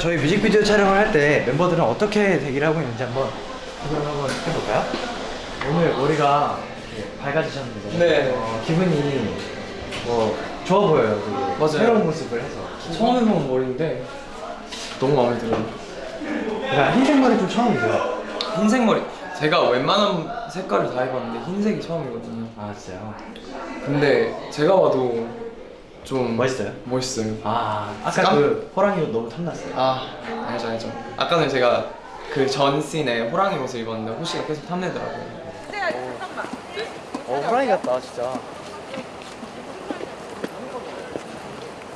저희 뮤직비디오 촬영을 할 때 멤버들은 어떻게 대기를 하고 있는지 한번 그럼 한번 해볼까요? 오늘 머리가 밝아지셨는데 네. 어, 기분이 뭐 좋아 보여요 되게 맞아요. 새로운 모습을 해서 처음 해본 머리인데 너무 마음에 들어요. 그러니까 흰색 머리 좀 처음이죠? 흰색 머리. 제가 웬만한 색깔을 다 해봤는데 흰색이 처음이거든요. 아 진짜요? 근데 제가 봐도 좀 멋있어요? 멋있어요. 아 아까 깜- 그 호랑이 옷 너무 탐났어요 아 알죠 알죠. 아까 전에 제가 그 전 씬에 호랑이 옷을 입었는데 호시가 계속 탐내더라고요. 어 호랑이 같다 진짜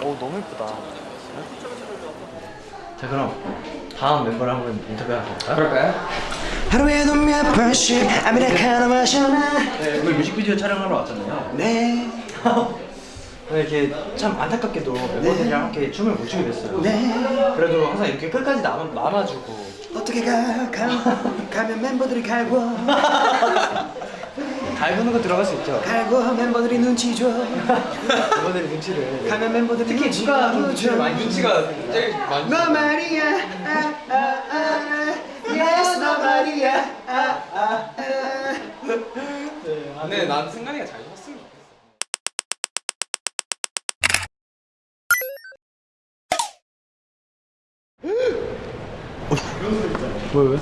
오 너무 예쁘다 자 그럼 다음 멤버를 한번 인터뷰 한번 볼까요? 그럴까요? 하루에도 몇 번씩 아메리카노 마셔나 네 오늘 뮤직비디오 촬영하러 왔잖아요 네 네, 이렇게 참 안타깝게도 멤버들이랑 함께 춤을 못 추게 됐어요 네. 그래도 항상 이렇게 끝까지 남아, 남아주고 어떻게 가, 가 가면 멤버들이 갈고 갈구는 거 들어갈 수 있죠 갈고 멤버들이 눈치 줘 멤버들의 눈치를 가면 멤버들이 특히 눈치 누가. 눈치를 많이 눈치가 제일 많이. 너 말이야 아, 아, 아. Yes 너 말이야 아, 아, 아. 근데 난 승관이가 잘 왜 왜?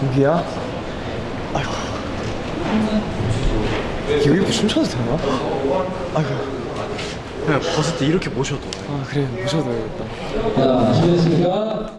저기야? 아이고 이거 이렇게 춤춰도 되나? 아이고 그냥 벗을 때 이렇게 모셔도 아 그래 모셔도 되겠다. 자, 준비됐습니까?